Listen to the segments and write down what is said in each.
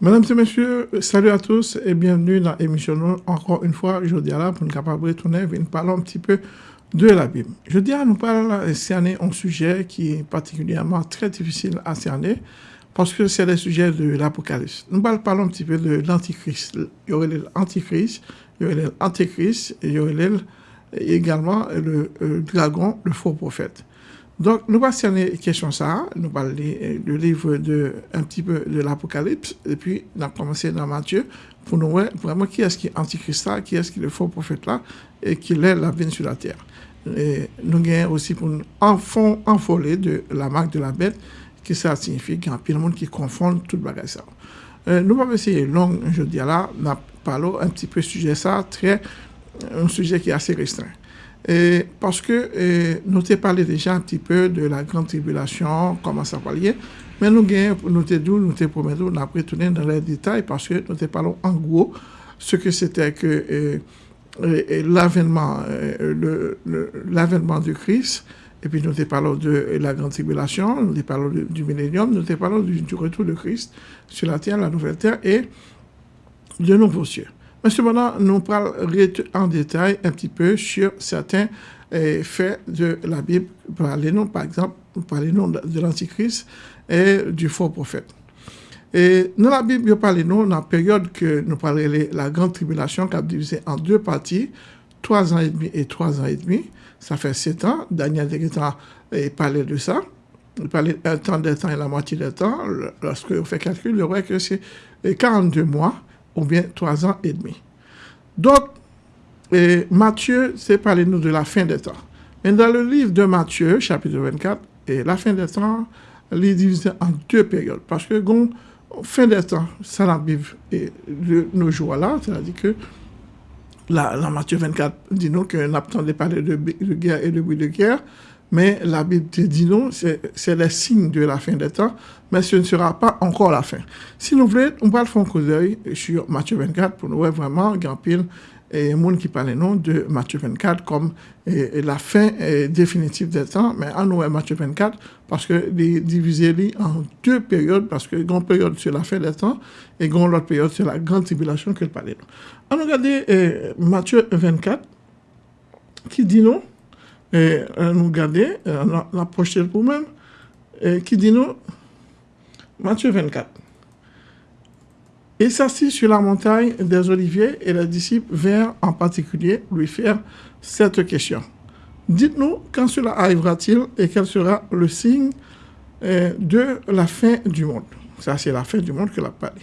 Mesdames et messieurs, salut à tous et bienvenue dans l'émission. Encore une fois, je dis là pour nous capables de retourner, nous parler un petit peu de la Bible. Je dis à nous parler cerner un sujet qui est particulièrement très difficile à cerner parce que c'est le sujet de l'Apocalypse. Nous parlons un petit peu de l'Antichrist. Il y aurait l'Antichrist, il y aurait l'Antichrist et il y aurait également le, le dragon, le faux prophète. Donc, nous allons cerner question ça, nous allons lire le livre de, un petit peu de l'Apocalypse, et puis nous allons commencer dans Matthieu, pour nous voir vraiment qui est-ce qui est antichrist qui est-ce qui est le faux prophète là, et qui est la vie sur la terre. Et nous avons aussi pour nous enfant, enfoler de la marque de la bête, qui ça signifie qu'il y a plein de monde qui confond tout le bagage ça. Euh, nous allons essayer long, je dis là, nous parlons un petit peu sujet ça, très, un sujet qui est assez restreint. Et parce que nous t'ai parlé déjà un petit peu de la grande tribulation, comment ça va lier, mais nous nous nous t'ai promis, nous avons retourné dans les détails parce que nous t'ai parlé en gros ce que c'était que l'avènement l'avènement du Christ, et puis nous t'ai parlé de la grande tribulation, nous t'ai parlé du millénium, nous t'ai parlé du, du, retour de Christ sur la terre, la nouvelle terre et de nouveaux cieux. Mais cependant, nous parlons en détail un petit peu sur certains eh, faits de la Bible. Par exemple, parlez-nous de l'Antichrist et du faux prophète. Et dans la Bible, parlez-nous dans la période que nous parlons de la grande tribulation, qui a divisé en deux parties, trois ans et demi et trois ans et demi. Ça fait sept ans. Daniel eh, parlait de ça. Il parlait un temps de temps et la moitié du temps. Lorsque on fait calcul, il voit que c'est 42 mois ou bien trois ans et demi. Donc, Matthieu, c'est parler nous de la fin des temps. Mais dans le livre de Matthieu, chapitre 24, et la fin des temps, il est divisé en deux périodes. Parce que, bon, fin des temps, ça la Bible et de nos jours là, c'est-à-dire que la, la Matthieu 24 dit nous qu'on attendait parler de, de guerre et de bruit de guerre, mais la Bible dit non, c'est le signe de la fin des temps, mais ce ne sera pas encore la fin. Si nous voulons, on va faire un coup d'œil sur Matthieu 24 pour nous voir vraiment grand pile et monde qui parle non de Matthieu 24 comme la fin définitive des temps, mais en nous Matthieu 24 parce que les divisé en deux périodes, parce que une période sur la fin des temps et une autre période sur la grande tribulation que parle. On regarde Matthieu 24 qui dit non, et euh, nous garder, euh, la prochaine pour même, qui dit nous, Matthieu 24. Et s'assit sur la montagne des Oliviers et les disciples vinrent en particulier lui faire cette question. Dites-nous quand cela arrivera-t-il et quel sera le signe euh, de la fin du monde? Ça, c'est la fin du monde que l'a parlé.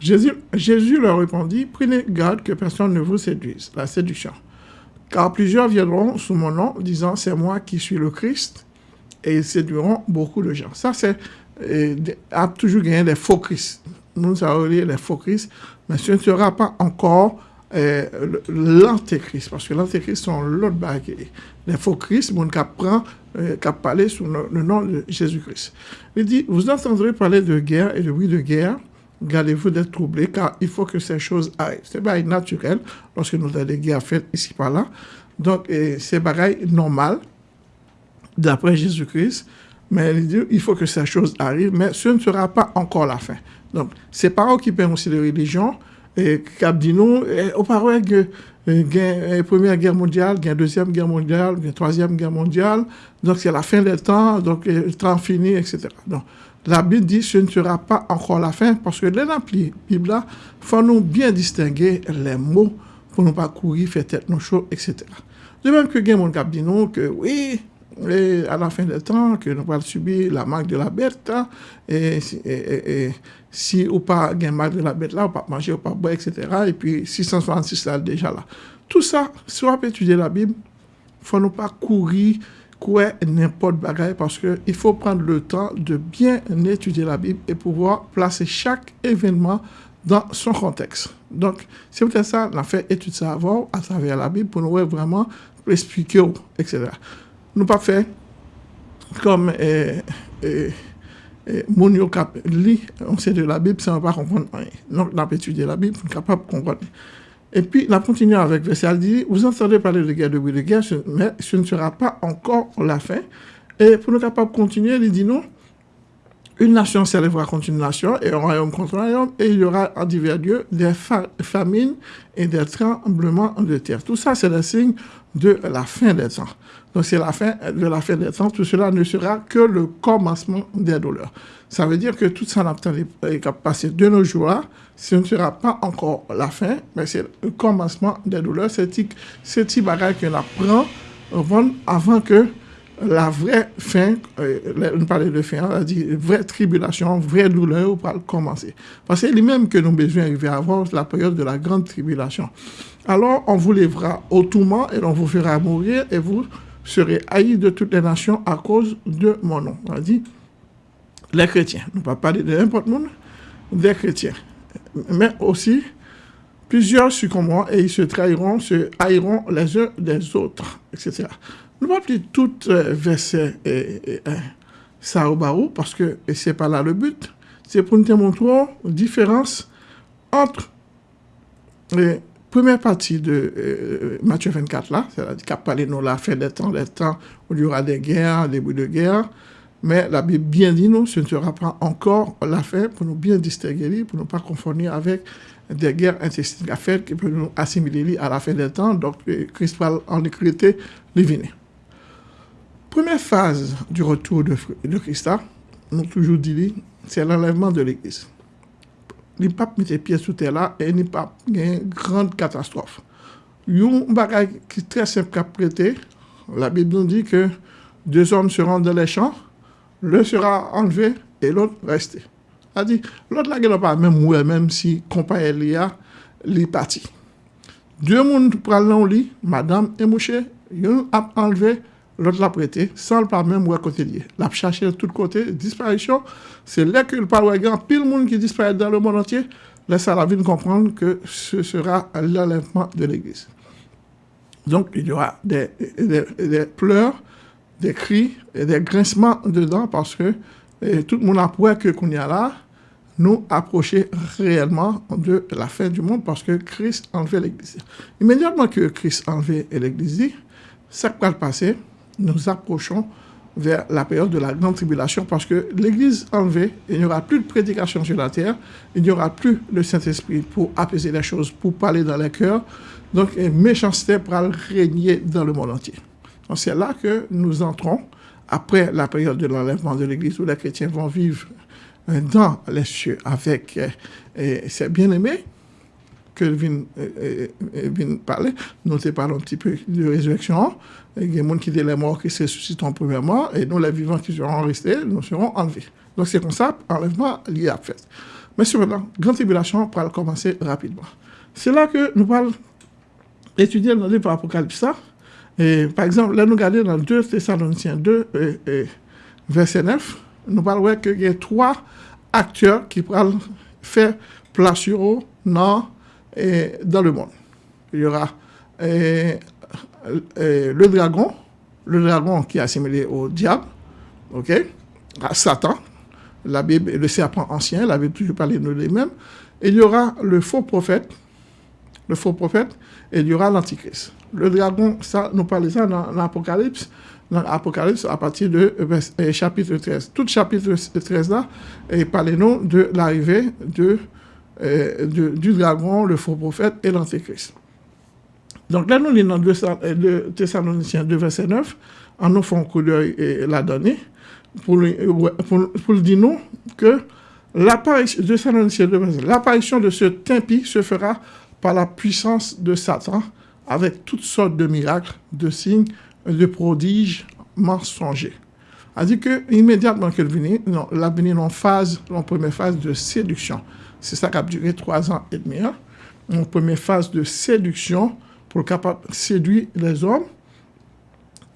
Jésus, Jésus leur répondit, prenez garde que personne ne vous séduise. La séduction car plusieurs viendront sous mon nom, disant c'est moi qui suis le Christ, et ils séduiront beaucoup de gens. Ça, c'est a toujours gagné des faux Christ. Nous avons les faux Christ, mais ce ne sera pas encore euh, l'antéchrist, parce que l'antéchrist sont l'autre baguette. Les faux Christ, mon qui prend, euh, qui parlé sous le, le nom de Jésus-Christ. Il dit, vous entendrez parler de guerre et de bruit de guerre, gardez-vous d'être troublés, car il faut que ces choses arrivent. C'est pas naturel lorsque nous avons des guerres faites ici par là. Donc, c'est pareil normal, d'après Jésus-Christ, mais il dit, faut que ces choses arrivent, mais ce ne sera pas encore la fin. Donc, c'est pas qui peuvent aussi de religion, et qui dit nous, auparavant que la première guerre mondiale, la deuxième guerre mondiale, la troisième guerre mondiale, donc c'est la fin des temps, donc le temps fini, etc. Donc, la Bible dit ce ne sera pas encore la fin parce que dans la Bible, il faut nous bien distinguer les mots pour ne pas courir, faire tête nos choses, etc. De même que Guémon Gab dit non, que oui, et à la fin des temps, que nous allons subir la marque de la bête, et, et, et, et si ou pas la marque de la bête là, ou pas manger, ou pas boire, etc. Et puis 666 là déjà là. Tout ça, si on peut étudier la Bible, il ne faut nous pas courir quoi n'importe bagaille parce qu'il faut prendre le temps de bien étudier la Bible et pouvoir placer chaque événement dans son contexte. Donc, c'est peut-être ça, on a fait étude savoir à travers la Bible pour nous vraiment expliquer, etc. Nous pas fait comme eh, eh, eh, cap lit, on sait de la Bible, ça ne va pas comprendre. Donc, on a étudié la Bible pour être capable de comprendre. Et puis, la continue avec verset, dit, vous entendez parler de guerre, de bruit de guerre, mais ce ne sera pas encore la fin. Et pour nous capables de continuer, il dit non, une nation s'élèvera contre une nation et un royaume contre un royaume, et il y aura en divers lieux des famines et des tremblements de terre. Tout ça, c'est le signe de la fin des temps. Donc, c'est la fin de la fin des temps. Tout cela ne sera que le commencement des douleurs. Ça veut dire que tout ça n'a pas passé de nos jours ce ne sera pas encore la fin, mais c'est le commencement des douleurs. C'est ce petit bagage qu'on apprend avant que la vraie fin, euh, on parlait de fin, on a dit vraie tribulation, vraie douleur pour commencer. Parce que c'est lui-même que nous besoin d'arriver à avoir la période de la grande tribulation. Alors, on vous lèvera au tourment et on vous fera mourir et vous serez haïs de toutes les nations à cause de mon nom. On dit les chrétiens. Nous ne pas parler de n'importe monde, des chrétiens. Mais aussi, plusieurs succomberont et ils se trahiront, se haïront les uns des autres, etc. Nous ne pas plus tout euh, verset et, ça au barreau parce que ce n'est pas là le but. C'est pour nous montrer la différence entre la première partie de euh, Matthieu 24 là, c'est-à-dire qu'a parlé nous la fin des temps, des temps où il y aura des guerres, des bouts de guerre, mais la Bible bien dit nous, ce ne sera pas encore la fin pour nous bien distinguer, pour ne pas confondre avec des guerres intestines qui peuvent nous assimiler à la fin des temps. Donc, Christ va en écrire les Première phase du retour de, de Christ, nous toujours dit, c'est l'enlèvement de l'Église. li pap mette piye sou te la, e li pap gen grand katastrofe. Yon bagay ki tre semp kap prete, la Bib nou di ke deux hommes se rendent dans les champs, l'un sera enlevé et l'autre resté. A di, l'autre la gen pa mèm ouè mèm si kompanye li a, li pati. Deux moun pral nan li, madame et mouche, yon ap enlevé, l'autre l'a prêté, sans pas même lié. L'a cherché de tous côtés, disparition, c'est là que le parle grand pile monde qui disparaît dans le monde entier, laisse à la ville comprendre que ce sera l'enlèvement de l'Église. Donc, il y aura des, pleurs, des cris et des grincements dedans parce que tout le monde a que qu'on y a là, nous approcher réellement de la fin du monde parce que Christ enlevait l'Église. Immédiatement que Christ enlevait l'Église, ça va passer, nous approchons vers la période de la grande tribulation parce que l'Église enlevée, il n'y aura plus de prédication sur la terre, il n'y aura plus le Saint-Esprit pour apaiser les choses, pour parler dans les cœurs. Donc, une méchanceté pourra régner dans le monde entier. C'est là que nous entrons, après la période de l'enlèvement de l'Église, où les chrétiens vont vivre dans les cieux avec euh, ces bien-aimés ke vin, eh, eh, eh, vin pale, nou te pale un ti pe de rezureksyon, gen moun ki de la mor ki se suscitan premièman, e nou la vivan ki seron reste, nou seron anleve. Donk se kon sa, anleveman li ap fèt. Men sou venan, gran tribulasyon pral komanse rapidman. Se la ke nou pal etudye nan livre apokalipsa, e par exemple, la nou gade nan 2 Thessalonitien 2 verset 9, nou pal wè ke gen 3 akteur ki pral fè plasyon nan dans, le monde. Il y aura le dragon, le dragon qui est assimilé au diable, à Satan, la Bible, le serpent ancien, la Bible toujours parlé de lui-même. Il y aura le faux prophète, le faux prophète, et il y aura l'antichrist. Le dragon, ça, nous parlons ça dans l'Apocalypse, dans l'Apocalypse à partir de euh, chapitre 13. Tout chapitre 13 là, et parlez-nous de l'arrivée euh, du dragon, le faux prophète et l'antichrist. Donc là, nous lisons dans 2 Thessaloniciens 2, verset 9, en nous faisant un coup d'œil la donnée, pour, pour, pour dire nous que l'apparition de ce timpi se fera par la puissance de Satan, avec toutes sortes de miracles, de signes, de prodiges mensongers. Dit que immédiatement qu'elle venait, venu en phase, en première phase de séduction. C'est ça qui a duré trois ans et demi. Hein? En première phase de séduction pour capable séduire les hommes.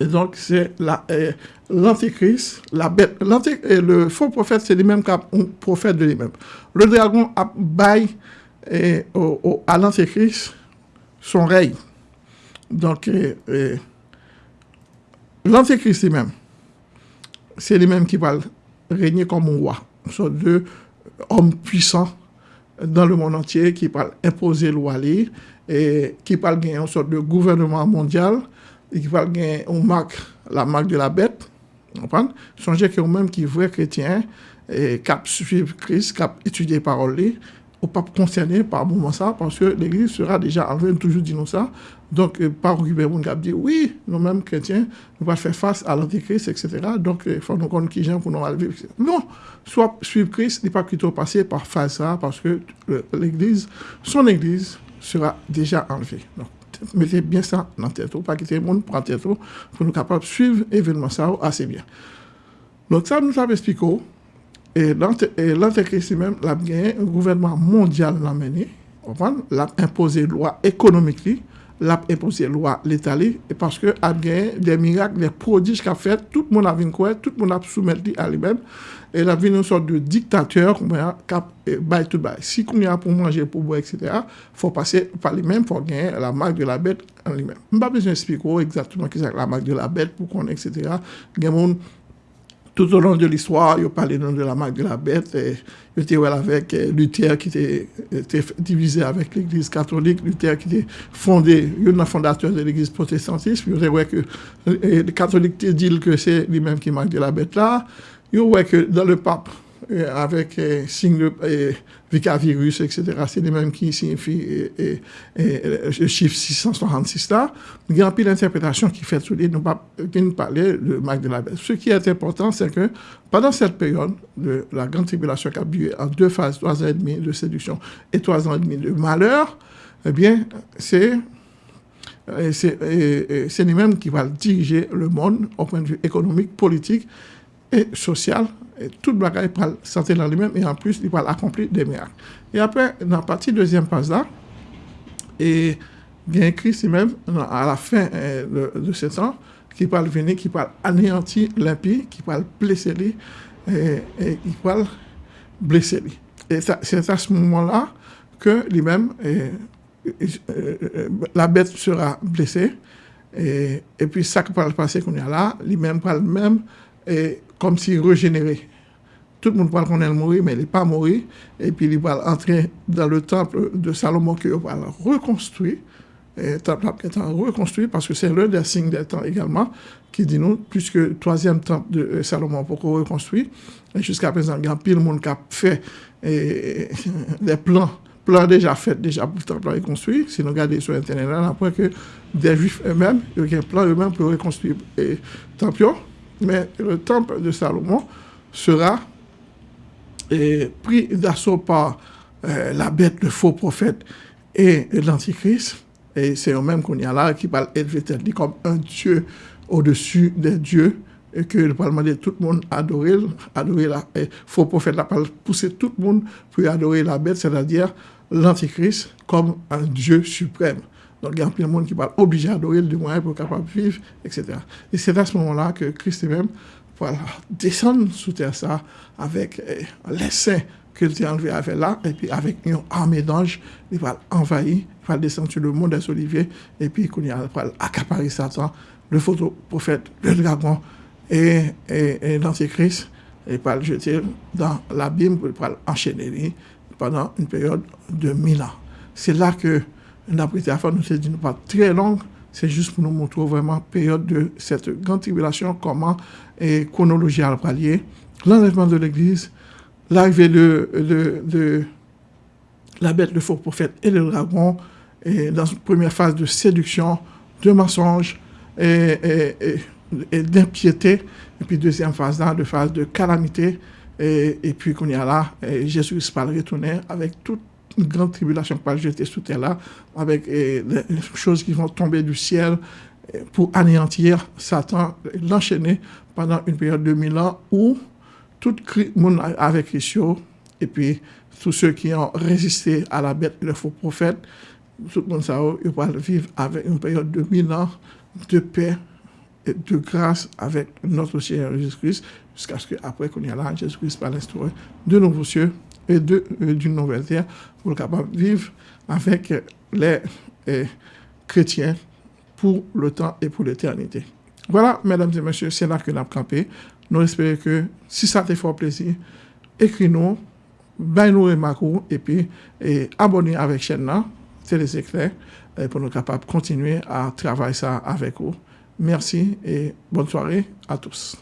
Et donc, c'est euh, l'antéchrist, la bête. le faux prophète, c'est lui-même qu'un prophète de lui-même. Le dragon a baillé et, au, à l'Antéchrist son règne. Donc, euh, euh, l'Antéchrist lui-même, c'est lui-même qui va régner comme un roi, une sorte d'homme puissant dans le monde entier qui parle imposer l'Ouali et qui parle gagner une sorte de gouvernement mondial et qui parle gagner une marque, la marque de la bête. Vous Songez que vous-même qui vrai chrétien et cap suivre Christ, cap étudier parole ou pas concerné par moment ça, parce que l'Église sera déjà enlevée, toujours dit nous ça. Donc, euh, par mon cap dit, oui, nous-mêmes chrétiens, nous allons faire face à l'Antichrist, etc. Donc, il faut nous connaître qui gens pour nous vivre. Non, soit suivre Christ, n'est pas plutôt passer par face ça, parce que l'Église, son Église, sera déjà enlevée. Donc, mettez bien ça dans tête, pas quitter le monde pour tête, pour nous capables de suivre l'événement ça assez bien. Donc, ça nous a expliqué E lan te krisi men, la ap genye, gouvernement mondial nan meni, la ap impose lwa ekonomik li, la ap impose lwa l'Etat li, e paske ap genye de mirak, de prodij ka fet, tout moun ap vin kwe, tout moun ap soumet li a li men, e la vin nou sort de diktatèr, kap bay tout bay. Si koun ya pou manje, pou bo, etc., fò pase pa li men, fò genye la mak de la bet an li men. Mba bezon espiko, exactement ki sa la mak de la bet, pou kon, etc., gen moun, tout au long de l'histoire, il ont parlé de la marque de la bête. Ils étaient avec euh, Luther qui était, divisé avec l'Église catholique, Luther qui était fondé, un fondateur de l'Église protestantiste. Ils ont que euh, euh, les catholiques disent que c'est lui-même qui marque de la bête là. Il ont que dans le pape, avec euh, signe euh, Vicavirus, etc. C'est les mêmes qui signifient le chiffre 666 là. Il y a un peu d'interprétation qui fait sur les, nous parler de Marc de la. Ce qui est important, c'est que pendant cette période de la grande tribulation qui a eu en deux phases, trois ans et demi de séduction et trois ans et demi de malheur, eh bien, c'est c'est lui-même qui va diriger le monde au point de vue économique, politique et social et tout le bagage pour sentir dans lui-même et en plus, il va accomplir des miracles. Et après, dans la partie deuxième phase là, et il y a un Christ même à la fin euh, de, ce temps qui parle venir, qui parle anéantir l'impie, qui parle blesser lui, et, il parle blesser lui. Et c'est à ce moment-là que lui-même, euh, la bête sera blessée, et, puis ça qui va passer qu'on a là, lui-même parle même et comme s'il régénérait. Tout le monde parle qu'on est mort, mais il n'est pas mort. Et puis il va entrer dans le temple de Salomon qui va reconstruire. Et le temple qui est reconstruit parce que c'est l'un des signes des temps également qui dit nous, puisque le troisième temple de euh, Salomon pour qu'on reconstruit, jusqu'à présent, il y a pile de monde qui a fait des plans plans déjà faits déjà pour le temple reconstruit. Si nous regardons sur Internet, on apprend que des juifs eux-mêmes, ils ont un plan eux-mêmes pour reconstruire le temple. Mais le temple de Salomon sera pris d'assaut par eh, la bête, le faux prophète et l'antichrist. Et c'est eux-mêmes qu'on y a là qui parle élevé comme un Dieu au-dessus des dieux et que le Parlement de tout le monde adorer, adorer la faux prophète, la pousser tout le monde pour adorer la bête, c'est-à-dire l'antichrist comme un Dieu suprême. Donc, il y a plein de monde qui va obligé d'adorer le moyen pour capable de vivre, etc. Et c'est à ce moment-là que Christ lui-même voilà, descend sous terre ça avec eh, l'essai qu'il a enlevé avec là, et puis avec une armée d'anges, il va envahir, il va descendre sur le monde des oliviers, et puis il va accaparer Satan, le photo prophète, le dragon et, et, et l'antichrist, et va le jeter dans l'abîme, il va l'enchaîner pendant une période de mille ans. C'est là que Affaire nous s'est dit pas très longue, c'est juste pour nous montrer vraiment la période de cette grande tribulation, comment et chronologie à palier, l'enlèvement de l'Église, l'arrivée de, la bête, le faux prophète et le dragon, dans une première phase de séduction, de mensonge et, d'impiété, et puis deuxième phase là, de phase de calamité, et, puis qu'on y a là, Jésus va retourner avec toute une grande tribulation qui va jeter sous terre là, avec des choses qui vont tomber du ciel pour anéantir Satan, l'enchaîner pendant une période de mille ans où tout le monde avec Christ, et puis tous ceux qui ont résisté à la bête, le faux prophète, tout le monde ça, ils vont vivre avec une période de mille ans de paix et de grâce avec notre Seigneur Jésus-Christ, jusqu'à ce qu'après qu'on y a là, Jésus-Christ va l'instaurer de nouveaux cieux et euh, d'une nouvelle terre pour capable vivre avec les euh, chrétiens pour le temps et pour l'éternité. Voilà, mesdames et messieurs, c'est là que nous avons campé. Nous espérons que si ça te fait plaisir, écris-nous, nous remarques et puis et abonnez avec chaîne là, c'est les éclairs, pour nous capables de continuer à travailler ça avec vous. Merci et bonne soirée à tous.